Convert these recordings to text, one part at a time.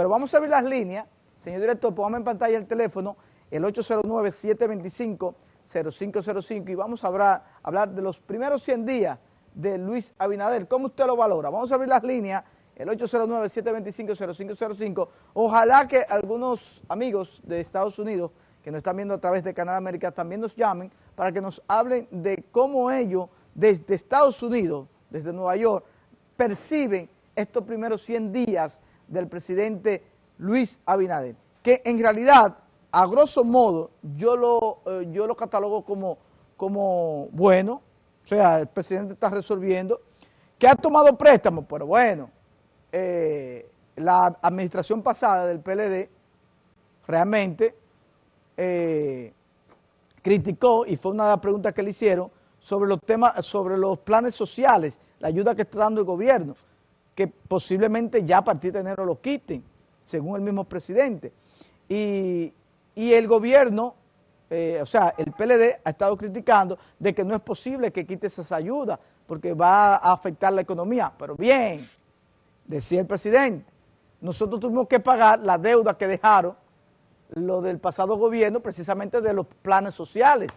Pero vamos a abrir las líneas. Señor director, póngame en pantalla el teléfono, el 809-725-0505 y vamos a hablar, hablar de los primeros 100 días de Luis Abinader. ¿Cómo usted lo valora? Vamos a abrir las líneas, el 809-725-0505. Ojalá que algunos amigos de Estados Unidos que nos están viendo a través de Canal América también nos llamen para que nos hablen de cómo ellos desde Estados Unidos, desde Nueva York, perciben estos primeros 100 días del presidente Luis Abinader, que en realidad, a grosso modo, yo lo, eh, yo lo catalogo como, como bueno, o sea, el presidente está resolviendo, que ha tomado préstamos, pero bueno, eh, la administración pasada del PLD realmente eh, criticó, y fue una de las preguntas que le hicieron, sobre los temas, sobre los planes sociales, la ayuda que está dando el gobierno, que posiblemente ya a partir de enero lo quiten, según el mismo presidente. Y, el gobierno, eh, o sea, el PLD ha estado criticando de que no es posible que quite esas ayudas, porque va a afectar la economía. Pero bien, decía el presidente, nosotros tuvimos que pagar la deuda que dejaron lo del pasado gobierno precisamente de los planes sociales,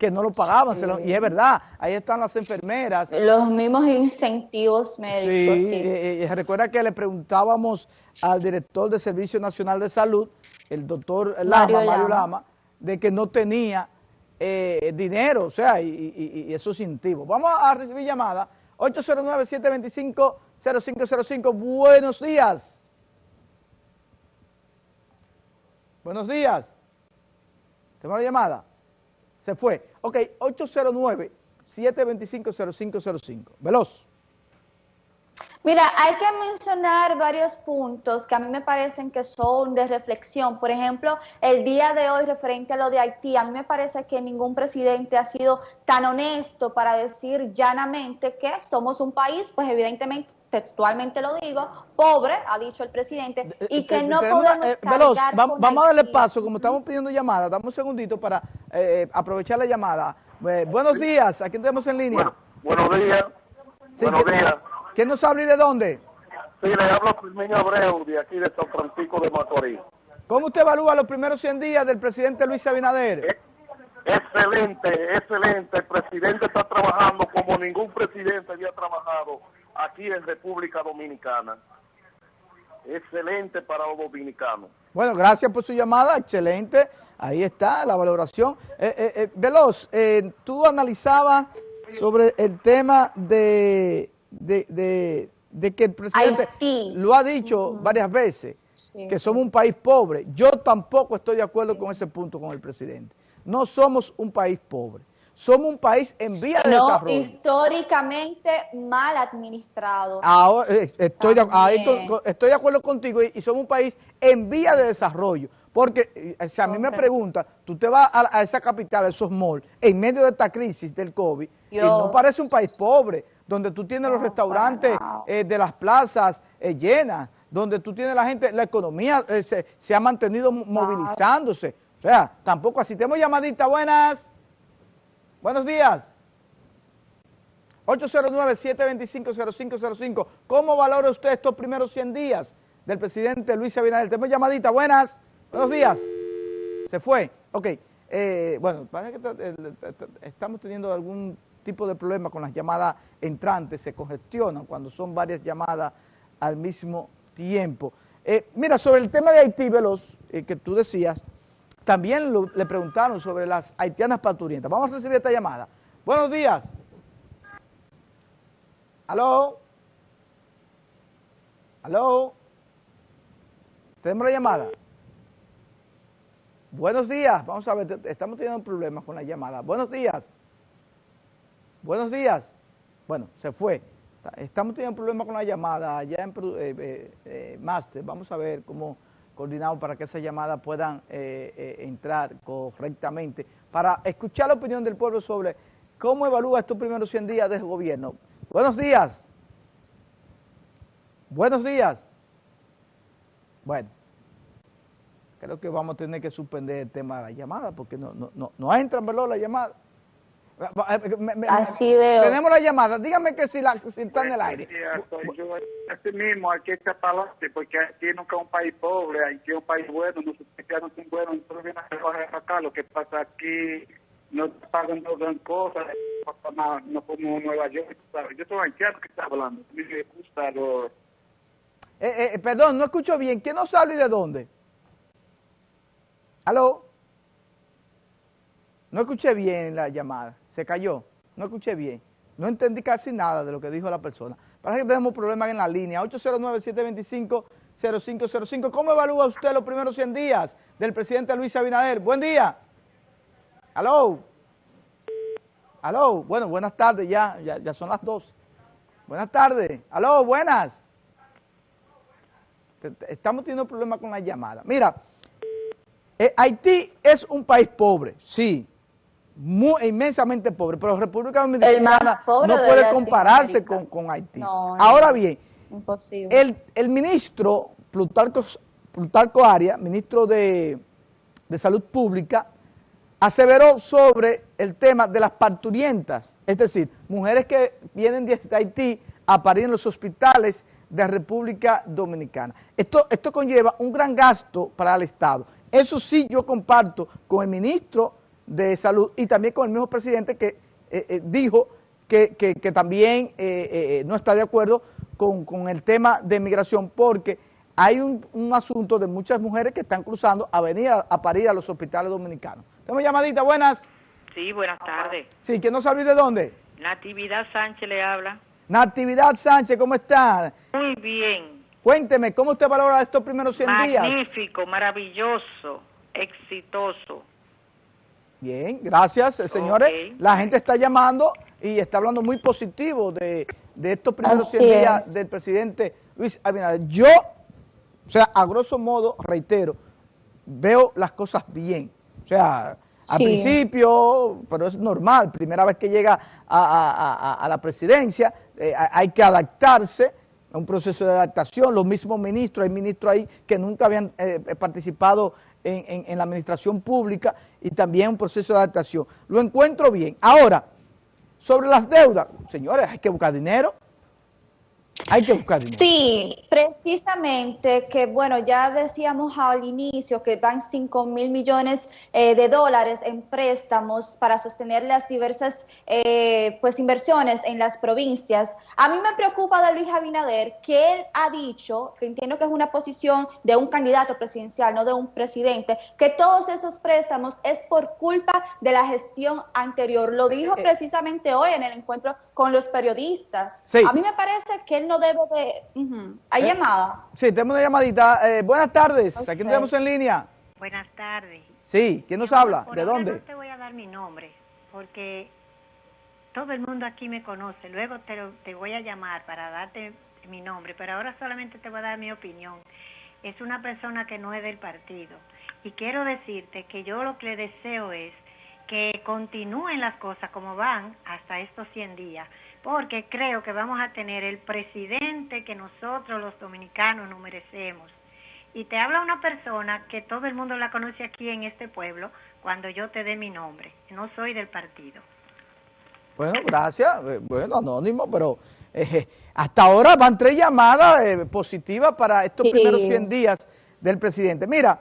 que no lo pagaban, y es verdad, ahí están las enfermeras. Los mismos incentivos médicos. Sí, eh, eh, recuerda que le preguntábamos al director del Servicio Nacional de Salud, el doctor Lama, Mario, Lama. de que no tenía eh, dinero, o sea, y, y, esos incentivos. Vamos a recibir llamada, 809-725-0505, buenos días. Buenos días. ¿Tenemos la llamada? Se fue. Ok, 809-725-0505. Veloz. Mira, hay que mencionar varios puntos que a mí me parecen que son de reflexión. Por ejemplo, el día de hoy referente a lo de Haití, a mí me parece que ningún presidente ha sido tan honesto para decir llanamente que somos un país, pues evidentemente textualmente lo digo, pobre, ha dicho el presidente, y que no podemos eh, Veloz, vamos, a darle paso, como estamos pidiendo llamada, dame un segundito para eh, aprovechar la llamada. Eh, buenos días, ¿a quién tenemos en línea? buenos días, buenos días. ¿Quién nos habla y de dónde? Sí, le hablo a Firmino Abreu, de aquí de San Francisco de Macorís. ¿Cómo usted evalúa los primeros 100 días del presidente Luis Abinader? Excelente, excelente. El presidente está trabajando como ningún presidente había trabajado aquí en República Dominicana. Excelente para los dominicanos. Bueno, gracias por su llamada, excelente. Ahí está la valoración. Eh, eh, eh Veloz, eh, tú analizabas sobre el tema de, de, que el presidente lo ha dicho varias veces, que somos un país pobre. Yo tampoco estoy de acuerdo con ese punto con el presidente. No somos un país pobre somos un país en vía de no, desarrollo. históricamente mal administrado. Eh, estoy, de, estoy, de acuerdo contigo y, somos un país en vía de desarrollo. Porque eh, si a mí me preguntan, tú te vas a, esa capital, a esos malls, en medio de esta crisis del COVID, y no parece un país pobre, donde tú tienes los restaurantes eh, de las plazas llenas, donde tú tienes la gente, la economía se, se, ha mantenido movilizándose. O sea, tampoco así. Tenemos llamadita, buenas. Buenos días. 809-725-0505. ¿Cómo valora usted estos primeros 100 días del presidente Luis Abinader? Tenemos llamadita. Buenas. Buenos días. Se fue. Ok. Eh, bueno, parece que estamos teniendo algún tipo de problema con las llamadas entrantes. Se congestionan cuando son varias llamadas al mismo tiempo. Eh, mira, sobre el tema de Haití, Veloz, eh, que tú decías, también le preguntaron sobre las haitianas parturientas. Vamos a recibir esta llamada. Buenos días. ¿Aló? ¿Aló? ¿Tenemos la llamada? Buenos días. Vamos a ver, estamos teniendo problemas con la llamada. Buenos días. Buenos días. Bueno, se fue. Estamos teniendo problemas con la llamada ya en eh, eh, eh, Master. Vamos a ver cómo coordinado para que esas llamadas puedan eh, eh, entrar correctamente, para escuchar la opinión del pueblo sobre cómo evalúa estos primeros 100 días del gobierno. Buenos días. Buenos días. Bueno, creo que vamos a tener que suspender el tema de la llamada porque no, no, no, no entran, ¿verdad? La llamada. Así veo. Tenemos la llamada. Dígame que si, la, si está en el aire. Yo, así mismo, hay que echar para adelante, porque aquí nunca es un país pobre, aquí es un país bueno, nosotros ya no son buenos, nosotros vienen a trabajar acá, lo que pasa aquí no pagan dos gran cosas, no, como Nueva York, ¿sabes? Yo soy haitiano que está hablando, me gusta lo... Eh, eh, perdón, no escucho bien. ¿Quién nos habla y de dónde? ¿Aló? No escuché bien la llamada, se cayó, no escuché bien. No entendí casi nada de lo que dijo la persona. Parece que tenemos problemas en la línea. 809-725-0505. ¿Cómo evalúa usted los primeros 100 días del presidente Luis Abinader? Buen día. ¿Aló? ¿Aló? Bueno, buenas tardes ya, ya, ya son las dos. Buenas tardes. ¿Aló? Buenas. Estamos teniendo problemas con la llamada. Mira, eh, Haití es un país pobre, sí, muy, inmensamente pobre, pero República Dominicana no puede compararse con, con, Haití. Ahora bien, el, el, ministro Plutarco, Plutarco Arias, ministro de, de Salud Pública, aseveró sobre el tema de las parturientas, es decir, mujeres que vienen de Haití a parir en los hospitales de República Dominicana. Esto, esto conlleva un gran gasto para el Estado. Eso sí yo comparto con el ministro de Salud y también con el mismo presidente que eh, eh, dijo que, también eh, no está de acuerdo con, el tema de migración porque hay un, asunto de muchas mujeres que están cruzando a venir a, parir a los hospitales dominicanos. Tenemos llamadita, buenas. Sí, buenas tardes. Sí, ¿quién no sabe de dónde? Natividad Sánchez le habla. Natividad Sánchez, ¿cómo está? Muy bien. Cuénteme, ¿cómo usted valora estos primeros 100 días? Magnífico, maravilloso, exitoso. Bien, gracias, señores. La gente está llamando y está hablando muy positivo de, estos primeros 100 días del presidente Luis Abinader. Yo, o sea, a grosso modo, reitero, veo las cosas bien. O sea, al principio, pero es normal, primera vez que llega a, la presidencia, eh, hay que adaptarse, a un proceso de adaptación, los mismos ministros, hay ministros ahí que nunca habían eh, participado en, la administración pública y también un proceso de adaptación. Lo encuentro bien. Ahora, sobre las deudas, señores, hay que buscar dinero. Hay que buscar dinero. Sí, precisamente que, bueno, ya decíamos al inicio que van 5 mil millones eh, de dólares en préstamos para sostener las diversas eh, pues inversiones en las provincias. A mí me preocupa de Luis Abinader que él ha dicho, que entiendo que es una posición de un candidato presidencial, no de un presidente, que todos esos préstamos es por culpa de la gestión anterior. Lo dijo eh, precisamente hoy en el encuentro con los periodistas. A mí me parece que él no debe de... ¿Hay eh, llamada? Sí, tenemos una llamadita. Eh, buenas tardes, aquí nos tenemos en línea. Buenas tardes. Sí, ¿quién nos habla? ¿De dónde? No te voy a dar mi nombre, porque todo el mundo aquí me conoce. Luego te, te voy a llamar para darte mi nombre, pero ahora solamente te voy a dar mi opinión. Es una persona que no es del partido. Y quiero decirte que yo lo que le deseo es que continúen las cosas como van hasta estos 100 días, porque creo que vamos a tener el presidente que nosotros los dominicanos nos merecemos. Y te habla una persona que todo el mundo la conoce aquí en este pueblo cuando yo te dé mi nombre. No soy del partido. Bueno, gracias. Eh, bueno, anónimo, pero eh, hasta ahora van tres llamadas eh, positivas para estos primeros 100 días del presidente. Mira,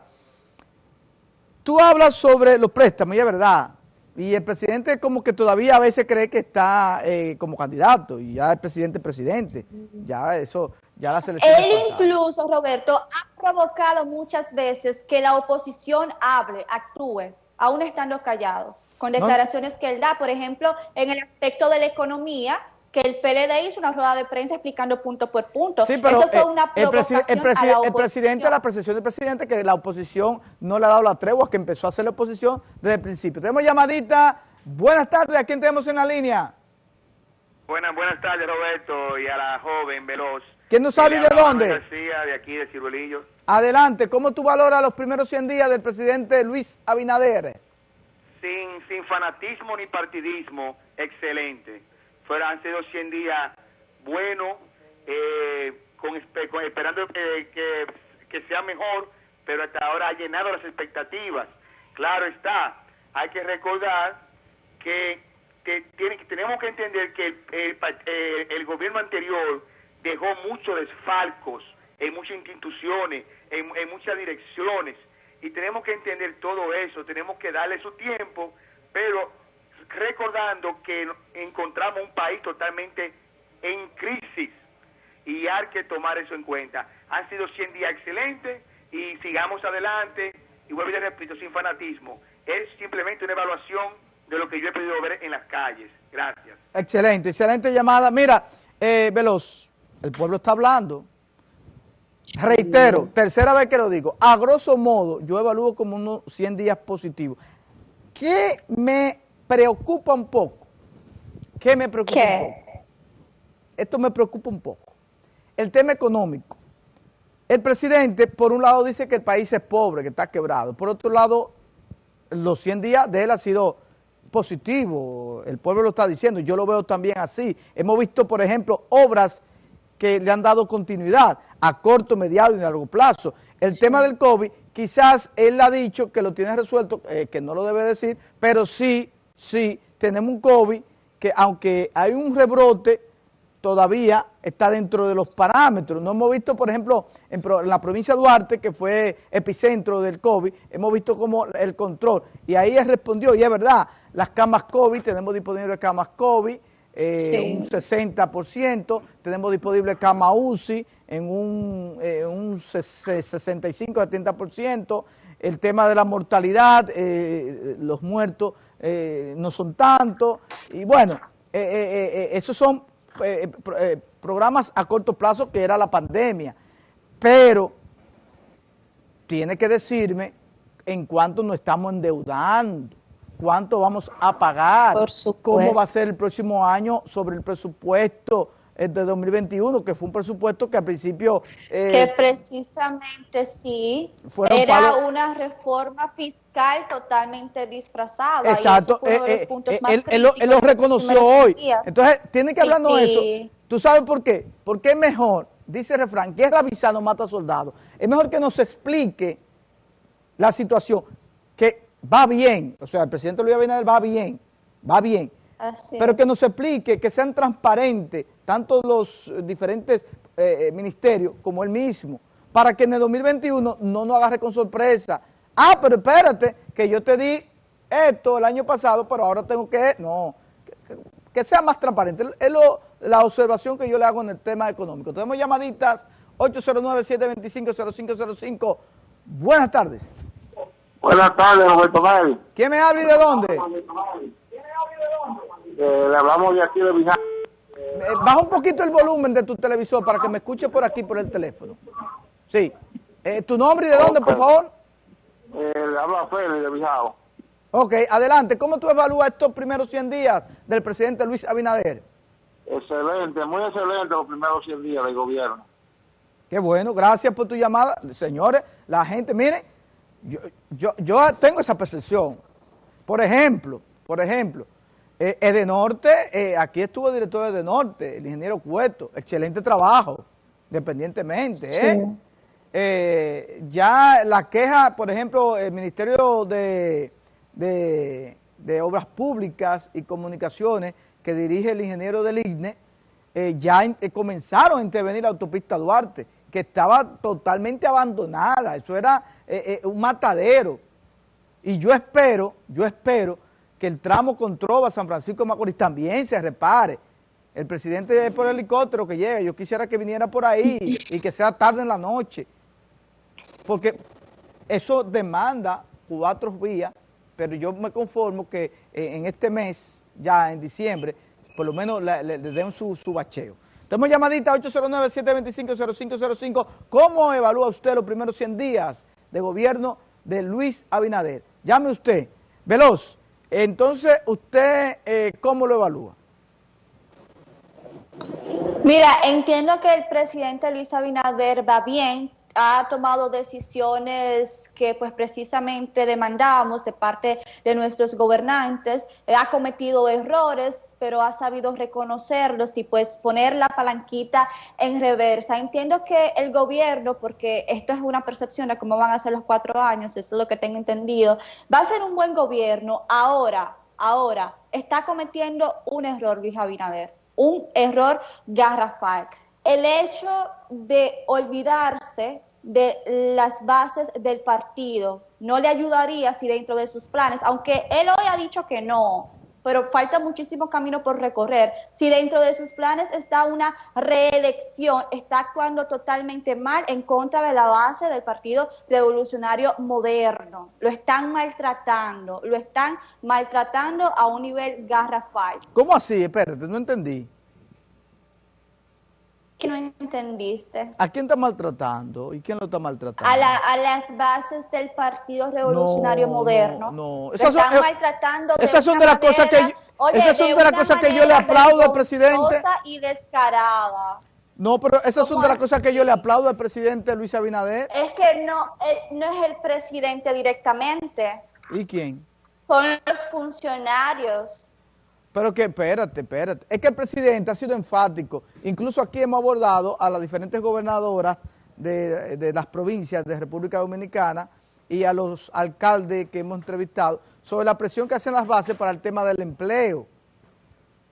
tú hablas sobre los préstamos, y es verdad, y el presidente como que todavía a veces cree que está eh, como candidato y ya el presidente es presidente. Ya eso, ya la selección... Él incluso, Roberto, ha provocado muchas veces que la oposición hable, actúe, aún estando callado, con declaraciones que él da, por ejemplo, en el aspecto de la economía, que el PLD hizo una rueda de prensa explicando punto por punto. Sí, pero Eso fue una el, el, presidente, la percepción del presidente, que la oposición no le ha dado la tregua, que empezó a hacer la oposición desde el principio. Tenemos llamadita. Buenas tardes, ¿a quién tenemos en la línea? Buenas, buenas tardes, Roberto, y a la joven Veloz. ¿Quién no sabe de dónde? García, de aquí, de Ciruelillo. Adelante, ¿cómo tú valoras los primeros 100 días del presidente Luis Abinader? Sin, sin fanatismo ni partidismo, excelente fueron, han sido 100 días buenos, eh, con, esperando que, que, sea mejor, pero hasta ahora ha llenado las expectativas. Claro está, hay que recordar que tiene, tenemos que entender que el, el, gobierno anterior dejó muchos desfalcos en muchas instituciones, en, en muchas direcciones, y tenemos que entender todo eso, tenemos que darle su tiempo, pero recordando que encontramos un país totalmente en crisis y hay que tomar eso en cuenta. Han sido 100 días excelentes y sigamos adelante. Y vuelvo y repito, sin fanatismo. Es simplemente una evaluación de lo que yo he podido ver en las calles. Gracias. Excelente, excelente llamada. Mira, eh, Veloz, el pueblo está hablando. Reitero, tercera vez que lo digo, a grosso modo, yo evalúo como unos 100 días positivos. ¿Qué me preocupa un poco? ¿Qué me preocupa un poco? Esto me preocupa un poco. El tema económico. El presidente, por un lado, dice que el país es pobre, que está quebrado. Por otro lado, los 100 días de él ha sido positivo. El pueblo lo está diciendo. Yo lo veo también así. Hemos visto, por ejemplo, obras que le han dado continuidad a corto, mediado y largo plazo. El tema del COVID, quizás él ha dicho que lo tiene resuelto, eh, que no lo debe decir, pero sí, sí, tenemos un COVID que aunque hay un rebrote, todavía está dentro de los parámetros. No hemos visto, por ejemplo, en, la provincia de Duarte, que fue epicentro del COVID, hemos visto como el control. Y ahí él respondió, y es verdad, las camas COVID, tenemos disponibles camas COVID, eh, un 60%, tenemos disponible cama UCI en un, eh, un 65-70%, el tema de la mortalidad, eh, los muertos no son tantos, y bueno, esos son programas a corto plazo que era la pandemia, pero tiene que decirme en cuánto nos estamos endeudando cuánto vamos a pagar, cómo va a ser el próximo año sobre el presupuesto eh, de 2021, que fue un presupuesto que al principio... Eh, que precisamente sí, era una reforma fiscal totalmente disfrazada. Exacto, eh, él, lo, reconoció hoy. Entonces, tiene que hablarnos de eso. ¿Tú sabes por qué? Porque es mejor, dice el refrán, guerra avisada no mata soldados. Es mejor que nos explique la situación, que va bien, o sea, el presidente Luis Abinader va bien, va bien, pero que nos explique, que sean transparentes, tanto los diferentes eh, eh, ministerios como él mismo, para que en el 2021 no nos agarre con sorpresa. Ah, pero espérate, que yo te di esto el año pasado, pero ahora tengo que... No, que, sea más transparente. Es la observación que yo le hago en el tema económico. Tenemos llamaditas 809-725-0505. Buenas tardes. Buenas tardes, Roberto Mel. ¿Quién me habla y de dónde? Eh, le hablamos de aquí de Vijay. Eh, baja un poquito el volumen de tu televisor para que me escuche por aquí, por el teléfono. Sí. Eh, ¿Tu nombre y de dónde, por favor? Eh, le habla Félix de Vijao. Ok, adelante. ¿Cómo tú evalúas estos primeros 100 días del presidente Luis Abinader? Excelente, muy excelente los primeros 100 días del gobierno. Qué bueno, gracias por tu llamada. Señores, la gente, miren, yo, yo, yo tengo esa percepción. Por ejemplo, por ejemplo, eh, Edenorte, eh, aquí estuvo el director de Edenorte, el ingeniero Cueto, excelente trabajo, independientemente. ¿eh? ¿eh? ya la queja, por ejemplo, el Ministerio de, de, de, Obras Públicas y Comunicaciones, que dirige el ingeniero del IGNE, eh, ya comenzaron a intervenir la autopista Duarte, que estaba totalmente abandonada, eso era un matadero. Y yo espero, yo espero que el tramo con Trova San Francisco de Macorís también se repare. El presidente es por helicóptero que llega, yo quisiera que viniera por ahí y que sea tarde en la noche, porque eso demanda cuatro vías, pero yo me conformo que eh, en este mes, ya en diciembre, por lo menos le, den su, su bacheo. Tenemos llamadita 809-725-0505. ¿Cómo evalúa usted los primeros 100 días de gobierno de Luis Abinader? Llame usted. Veloz, entonces, ¿usted eh, cómo lo evalúa? Mira, entiendo que el presidente Luis Abinader va bien, ha tomado decisiones que pues precisamente demandábamos de parte de nuestros gobernantes, ha cometido errores, pero ha sabido reconocerlos y pues poner la palanquita en reversa. Entiendo que el gobierno, porque esto es una percepción de cómo van a ser los cuatro años, eso es lo que tengo entendido, va a ser un buen gobierno. Ahora, Ahora, está cometiendo un error Luis Abinader, un error garrafal. El hecho de olvidarse de las bases del partido no le ayudaría si dentro de sus planes, aunque él hoy ha dicho que no, pero falta muchísimo camino por recorrer. Si dentro de sus planes está una reelección, está actuando totalmente mal en contra de la base del Partido Revolucionario Moderno. Lo están maltratando, lo están maltratando a un nivel garrafal. ¿Cómo así? Espérate, no entendí. ¿Qué no entendiste? ¿A quién está maltratando? ¿Y quién lo está maltratando? A, la, a las bases del Partido Revolucionario No, Moderno. no, no. Esas son- están eh, maltratando de esas son de las cosas que oye, esas son de las una cosas que yo le aplaudo al presidente. y descarada. No, pero esas son ¿Cómo de las cosas que yo le aplaudo al presidente Luis Abinader. Es que no, eh, no es el presidente directamente, ¿Y quién? son los funcionarios. Pero que, espérate, espérate. Es que el presidente ha sido enfático. Incluso aquí hemos abordado a las diferentes gobernadoras de, las provincias de República Dominicana y a los alcaldes que hemos entrevistado sobre la presión que hacen las bases para el tema del empleo.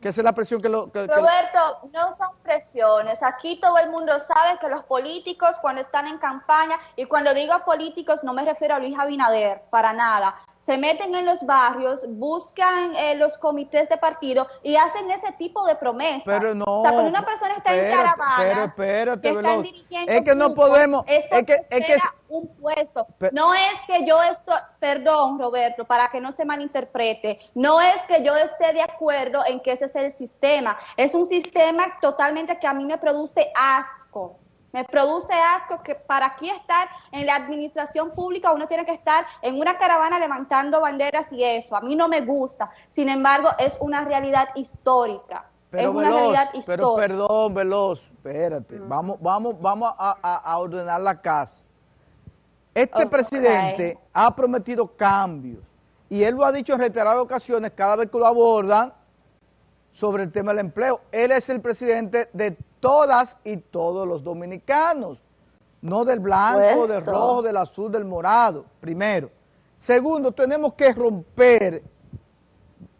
Que es la presión que... Lo, que- Roberto, no son presiones. Aquí todo el mundo sabe que los políticos cuando están en campaña, y cuando digo políticos no me refiero a Luis Abinader, para nada, se meten en los barrios, buscan eh, los comités de partido y hacen ese tipo de promesas. Pero no, O sea, cuando una persona está en caravana, pero espérate, que están dirigiendo Es que no grupos, podemos- es es que- es que- un puesto. No es que yo estoy, perdón Roberto, para que no se malinterprete, no es que yo esté de acuerdo en que ese es el sistema, es un sistema totalmente que a mí me produce asco. Me produce asco que para aquí estar en la administración pública uno tiene que estar en una caravana levantando banderas y eso. A mí no me gusta. Sin embargo, es una realidad histórica. es Pero una Veloz, realidad pero histórica. perdón, Veloz, espérate, vamos, vamos, vamos a, a- a ordenar la casa. Este presidente ha prometido cambios y él lo ha dicho en reiteradas ocasiones cada vez que lo abordan sobre el tema del empleo. Él es el presidente de todas y todos los dominicanos, no del blanco, del rojo, del azul, del morado, primero. Segundo, tenemos que romper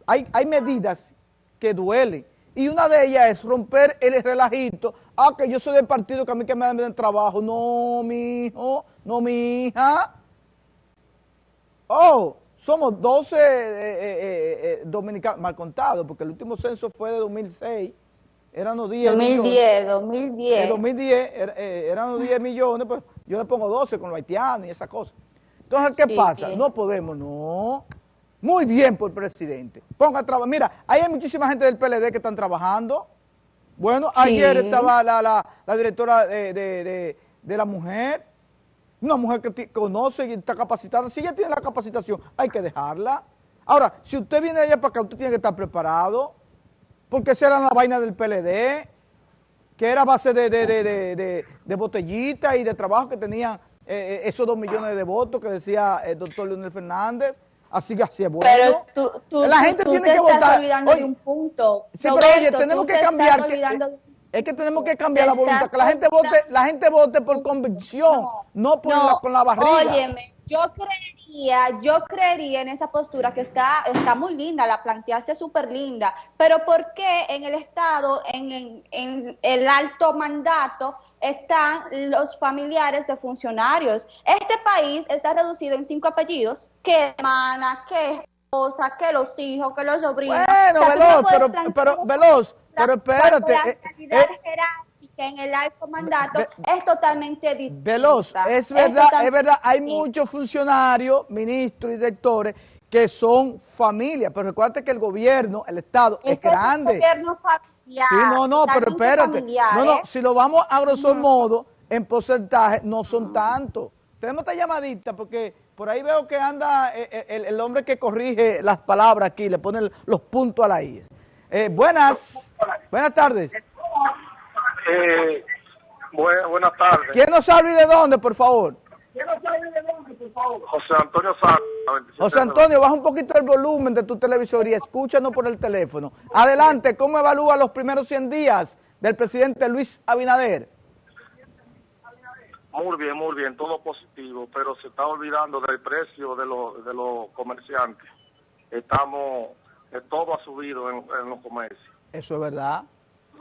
hay, hay medidas que duelen. Y una de ellas es romper el relajito. Ah, que yo soy del partido que a mí que me dan el trabajo. No, mi hijo, no, mi hija. Oh, somos 12 eh, eh, eh, eh, dominicanos, mal contados, porque el último censo fue de 2006. Eran los 10 millones. 2010, 2010. En 2010 er- eh, eran los 10 millones, pero yo le pongo 12 con los haitianos y esas cosas. Entonces, ¿qué Sí, pasa? bien. No podemos, no. Muy bien por el presidente. Ponga a trabajar. Mira, ahí hay muchísima gente del PLD que están trabajando. Bueno, Sí. ayer estaba la, la- la directora de, de- de- de la mujer, una mujer que conoce y está capacitada. Si ella tiene la capacitación, hay que dejarla. Ahora, si usted viene de allá para acá, usted tiene que estar preparado, porque esa era la vaina del PLD que era base de, de, de, de, botellita y de trabajo que tenían eh, eh, esos dos millones de votos que decía el doctor Leonel Fernández. Así que así es bueno. Pero tú, tú, la gente tú tiene te que estás votar. olvidando Oye, de un punto. Sí, pero oye, tenemos que te cambiar. que- es que tenemos que cambiar la voluntad, que la gente vote, la gente vote por convicción, no, por la, con la barriga. Óyeme, yo creería, yo creería en esa postura que está, está muy linda, la planteaste súper linda, pero ¿por qué en el Estado, en, en- en el alto mandato, están los familiares de funcionarios? Este país está reducido en cinco apellidos, que hermana, que esposa, que los hijos, que los sobrinos. Bueno, O sea, tú no Veloz, pero, pero, Veloz, pero espérate. la eh, calidad eh, jerárquica en el alto mandato Ve- es totalmente distinta. Veloz, es verdad, es verdad, hay distinta. muchos funcionarios, ministros y directores que son familia, pero recuerda que el gobierno, el Estado es, grande. gobierno familiar, Sí, no, no, pero espérate. familiar, No, no, ¿eh? si lo vamos a grosso modo, en porcentaje, no son tantos. Tenemos esta llamadita porque por ahí veo que anda eh, eh, el, el hombre que corrige las palabras aquí, le pone los puntos a la I. Eh, buenas, buenas tardes. Eh, bu- buenas tardes. ¿Quién nos habla y de dónde, por favor? José Antonio. 27 José Antonio, baja un poquito el volumen de tu televisor y escúchanos por el teléfono. Adelante, ¿cómo evalúa los primeros 100 días del presidente Luis Abinader? Muy bien, muy bien, todo positivo, pero se está olvidando del precio de los, de los comerciantes. Estamos que todo ha subido en, en los comercios. Eso es verdad,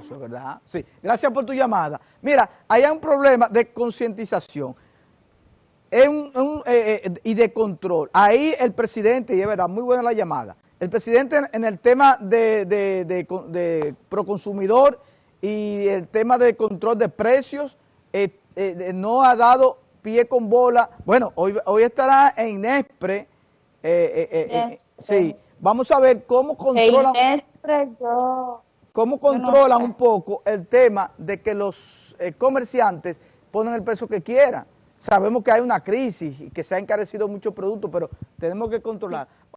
eso es verdad. Sí, gracias por tu llamada. Mira, hay un problema de concientización es un, un, eh, eh, y de control. Ahí el presidente, y es verdad, muy buena la llamada, el presidente en, en el tema de, de, de, de, proconsumidor y el tema de control de precios eh, eh no ha dado pie con bola. Bueno, hoy, hoy estará en Nespre. Eh, sí, vamos a ver cómo controlan, cómo controlan un poco el tema de que los comerciantes ponen el precio que quieran. Sabemos que hay una crisis y que se ha encarecido muchos productos, pero tenemos que controlar.